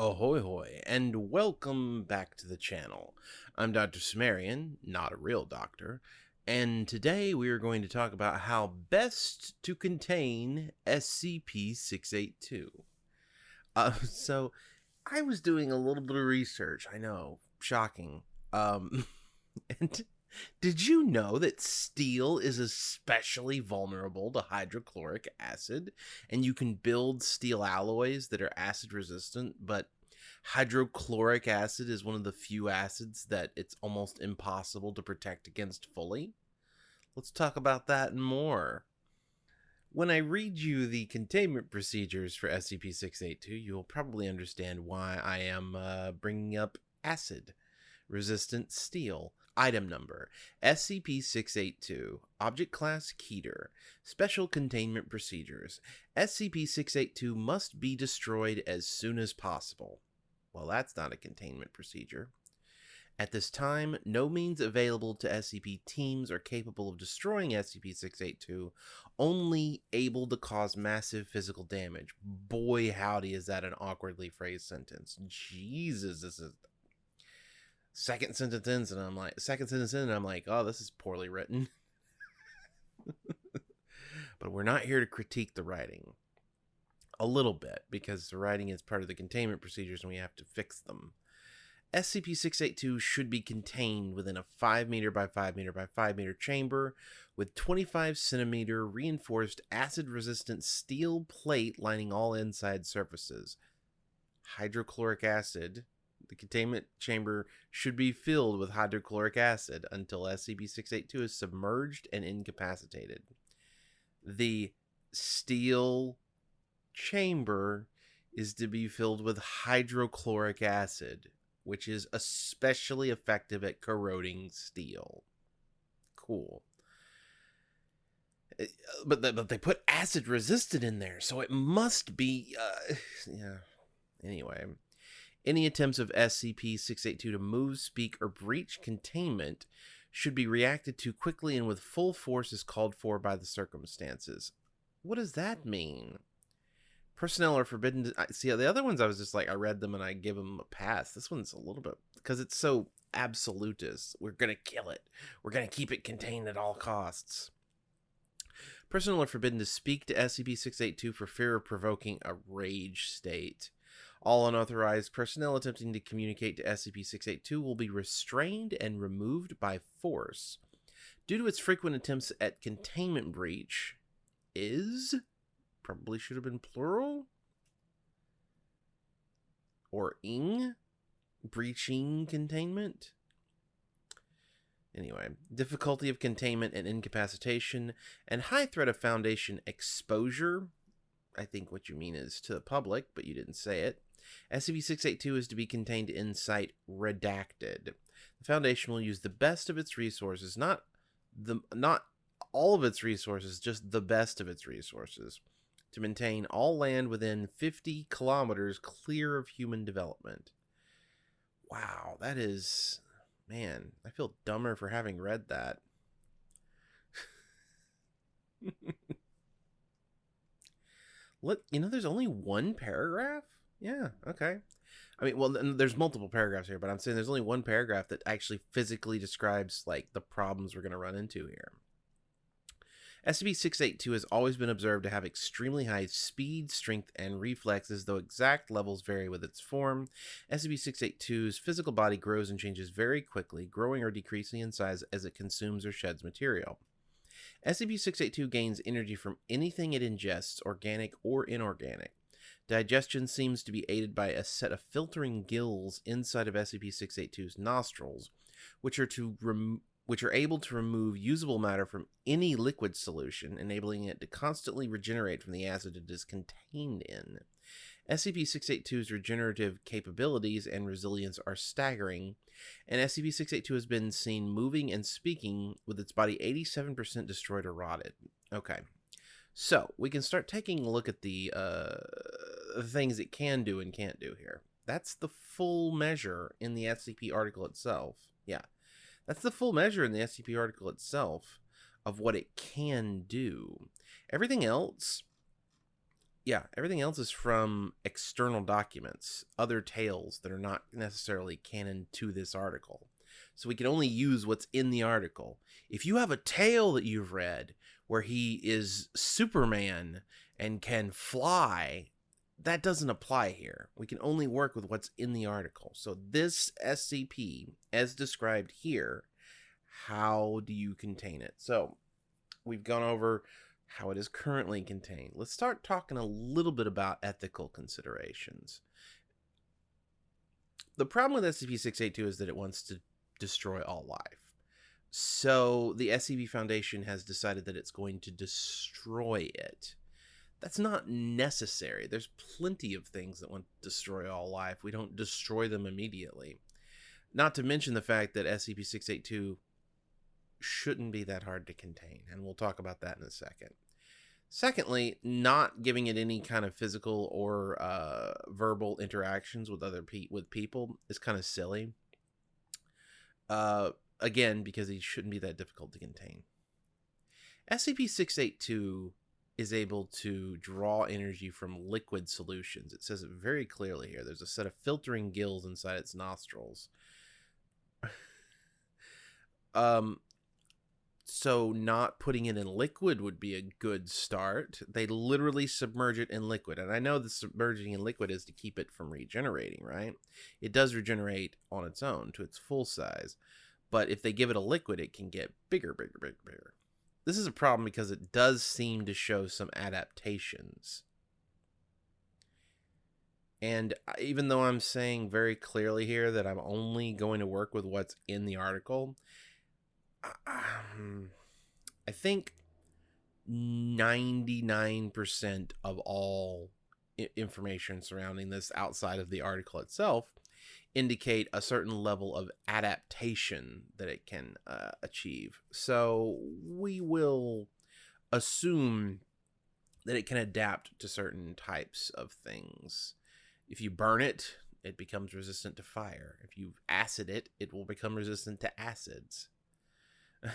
Ahoy hoy, and welcome back to the channel. I'm Dr. Sumerian, not a real doctor, and today we are going to talk about how best to contain SCP-682. Uh, so, I was doing a little bit of research, I know, shocking, um, and did you know that steel is especially vulnerable to hydrochloric acid? And you can build steel alloys that are acid resistant, but hydrochloric acid is one of the few acids that it's almost impossible to protect against fully? Let's talk about that and more. When I read you the containment procedures for SCP 682, you'll probably understand why I am uh, bringing up acid resistant steel. Item number SCP 682, Object Class Keter, Special Containment Procedures. SCP 682 must be destroyed as soon as possible. Well, that's not a containment procedure. At this time, no means available to SCP teams are capable of destroying SCP 682, only able to cause massive physical damage. Boy, howdy, is that an awkwardly phrased sentence. Jesus, this is second sentence ends and I'm like second sentence in and I'm like, oh, this is poorly written. but we're not here to critique the writing. A little bit, because the writing is part of the containment procedures and we have to fix them. SCP 682 should be contained within a 5 meter by 5 meter by 5 meter chamber with 25 centimeter reinforced acid resistant steel plate lining all inside surfaces. Hydrochloric acid the containment chamber should be filled with hydrochloric acid until SCP-682 is submerged and incapacitated. The steel chamber is to be filled with hydrochloric acid, which is especially effective at corroding steel. Cool. Uh, but, but they put acid resistant in there, so it must be. Uh, yeah. Anyway, any attempts of SCP-682 to move, speak, or breach containment should be reacted to quickly and with full force as called for by the circumstances. What does that mean? Personnel are forbidden to see the other ones. I was just like, I read them and I give them a pass. This one's a little bit because it's so absolutist. We're gonna kill it. We're gonna keep it contained at all costs. Personnel are forbidden to speak to SCP-682 for fear of provoking a rage state. All unauthorized personnel attempting to communicate to SCP-682 will be restrained and removed by force. Due to its frequent attempts at containment breach, is probably should have been plural or ing breaching containment. Anyway, difficulty of containment and incapacitation, and high threat of Foundation exposure. I think what you mean is to the public, but you didn't say it. SCP-682 is to be contained in Site Redacted. The Foundation will use the best of its resources, not the not all of its resources, just the best of its resources, to maintain all land within 50 kilometers clear of human development. Wow, that is... Man, I feel dumber for having read that. Look, you know, there's only one paragraph? Yeah, okay. I mean, well, there's multiple paragraphs here, but I'm saying there's only one paragraph that actually physically describes like the problems we're going to run into here. SCP-682 has always been observed to have extremely high speed, strength, and reflexes, though exact levels vary with its form. SCP-682's physical body grows and changes very quickly, growing or decreasing in size as it consumes or sheds material. SCP-682 gains energy from anything it ingests, organic or inorganic. Digestion seems to be aided by a set of filtering gills inside of SCP-682's nostrils, which are to rem- which are able to remove usable matter from any liquid solution, enabling it to constantly regenerate from the acid it is contained in. SCP-682's regenerative capabilities and resilience are staggering, and SCP-682 has been seen moving and speaking with its body 87% destroyed or rotted. Okay. So, we can start taking a look at the uh, the things it can do and can't do here. That's the full measure in the SCP article itself. Yeah. That's the full measure in the SCP article itself of what it can do. Everything else yeah, everything else is from external documents, other tales that are not necessarily canon to this article. So we can only use what's in the article. If you have a tale that you've read where he is Superman and can fly, that doesn't apply here. We can only work with what's in the article. So this SCP, as described here, how do you contain it? So we've gone over how it is currently contained. Let's start talking a little bit about ethical considerations. The problem with SCP-682 is that it wants to destroy all life. So the SCP Foundation has decided that it's going to destroy it. That's not necessary. There's plenty of things that want to destroy all life. We don't destroy them immediately. Not to mention the fact that SCP 682 shouldn't be that hard to contain, and we'll talk about that in a second. Secondly, not giving it any kind of physical or uh, verbal interactions with other pe- with people is kind of silly. Uh, again, because he shouldn't be that difficult to contain. SCP 682 is able to draw energy from liquid solutions. It says it very clearly here. There's a set of filtering gills inside its nostrils. um, so not putting it in liquid would be a good start. They literally submerge it in liquid. And I know the submerging in liquid is to keep it from regenerating, right? It does regenerate on its own to its full size. But if they give it a liquid, it can get bigger, bigger, bigger, bigger. This is a problem because it does seem to show some adaptations. And even though I'm saying very clearly here that I'm only going to work with what's in the article, um, I think 99% of all information surrounding this outside of the article itself indicate a certain level of adaptation that it can uh, achieve. So we will assume that it can adapt to certain types of things. If you burn it, it becomes resistant to fire. If you acid it, it will become resistant to acids.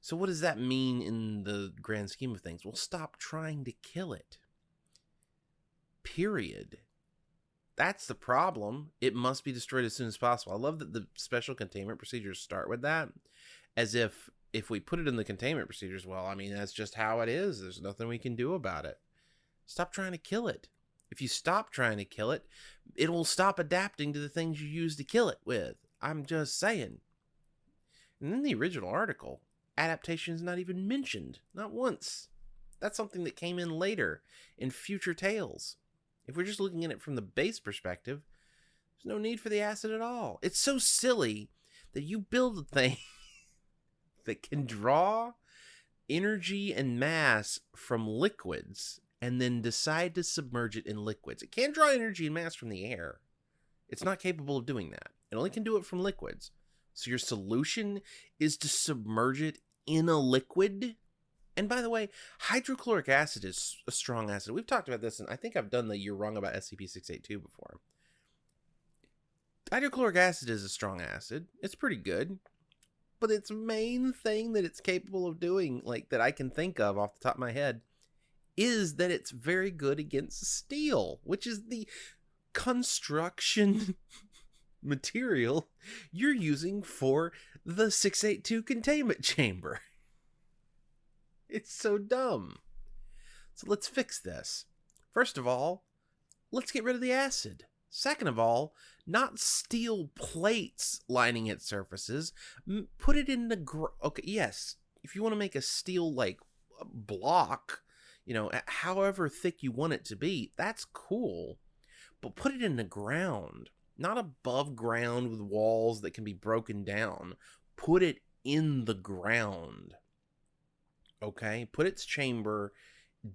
so what does that mean in the grand scheme of things? Well, stop trying to kill it. Period. That's the problem. It must be destroyed as soon as possible. I love that the special containment procedures start with that as if if we put it in the containment procedures, well, I mean, that's just how it is. There's nothing we can do about it. Stop trying to kill it. If you stop trying to kill it, it will stop adapting to the things you use to kill it with. I'm just saying. And in the original article, adaptation is not even mentioned. Not once. That's something that came in later in future tales. If we're just looking at it from the base perspective, there's no need for the acid at all. It's so silly that you build a thing that can draw energy and mass from liquids and then decide to submerge it in liquids. It can't draw energy and mass from the air. It's not capable of doing that. It only can do it from liquids. So your solution is to submerge it in a liquid and by the way, hydrochloric acid is a strong acid. We've talked about this, and I think I've done the You're Wrong About SCP-682 before. Hydrochloric acid is a strong acid. It's pretty good. But its main thing that it's capable of doing, like that I can think of off the top of my head, is that it's very good against steel, which is the construction material you're using for the 682 containment chamber. It's so dumb. So let's fix this. First of all, let's get rid of the acid. Second of all, not steel plates lining its surfaces. Put it in the gr- okay. Yes, if you want to make a steel like block, you know, however thick you want it to be, that's cool. But put it in the ground, not above ground with walls that can be broken down. Put it in the ground okay? Put its chamber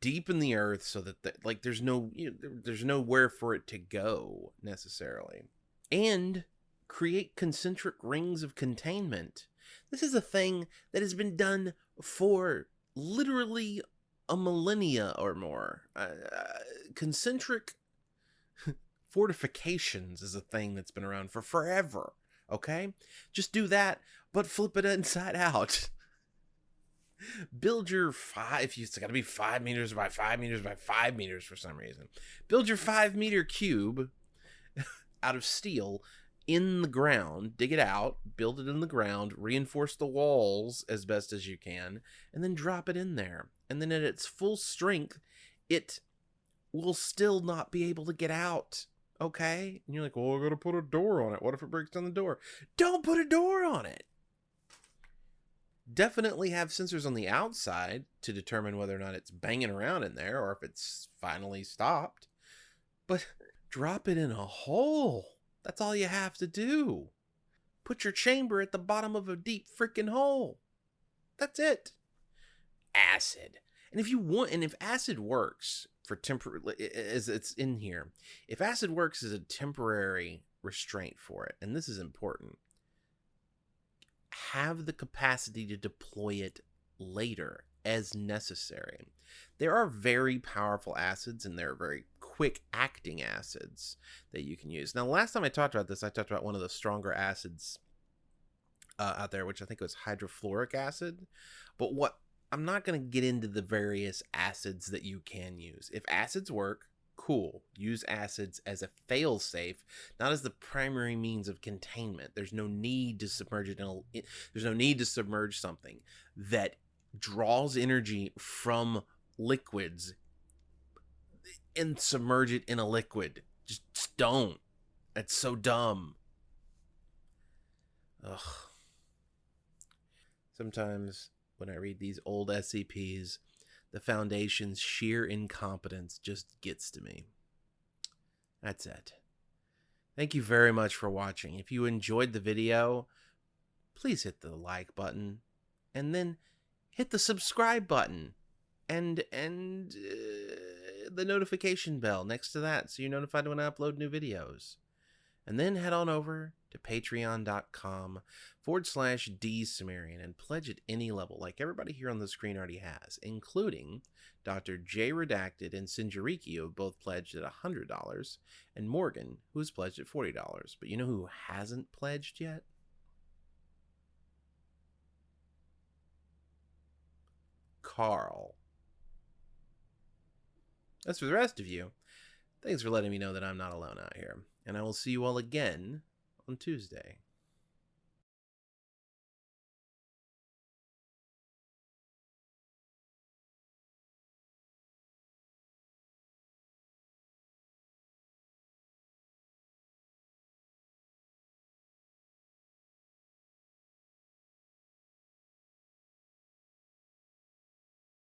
deep in the earth so that the, like there's no you know, there's nowhere for it to go necessarily. And create concentric rings of containment. This is a thing that has been done for literally a millennia or more. Uh, concentric fortifications is a thing that's been around for forever okay? Just do that but flip it inside out build your five. It's got to be five meters by five meters by five meters for some reason. Build your five meter cube out of steel in the ground, dig it out, build it in the ground, reinforce the walls as best as you can, and then drop it in there. And then at its full strength, it will still not be able to get out. Okay? And you're like, well, I gotta put a door on it. What if it breaks down the door? Don't put a door on it. Definitely have sensors on the outside to determine whether or not it's banging around in there or if it's finally stopped. But drop it in a hole. That's all you have to do. Put your chamber at the bottom of a deep freaking hole. That's it. Acid. And if you want, and if acid works for temporary, as it's in here, if acid works as a temporary restraint for it, and this is important, have the capacity to deploy it later as necessary. There are very powerful acids and there are very quick acting acids that you can use. Now, last time I talked about this, I talked about one of the stronger acids uh, out there, which I think was hydrofluoric acid. But what I'm not going to get into the various acids that you can use. If acids work, cool. Use acids as a failsafe, not as the primary means of containment. There's no need to submerge it in a, there's no need to submerge something that draws energy from liquids and submerge it in a liquid. Just, don't. That's so dumb. Ugh. Sometimes when I read these old SCPs, the Foundation's sheer incompetence just gets to me. That's it. Thank you very much for watching. If you enjoyed the video, please hit the like button and then hit the subscribe button and and uh, the notification bell next to that so you're notified when I upload new videos. And then head on over to patreon.com forward slash D Sumerian and pledge at any level, like everybody here on the screen already has, including Dr. J Redacted and Sinjariki, who have both pledged at $100, and Morgan, who has pledged at $40. But you know who hasn't pledged yet? Carl. As for the rest of you, thanks for letting me know that I'm not alone out here, and I will see you all again on Tuesday.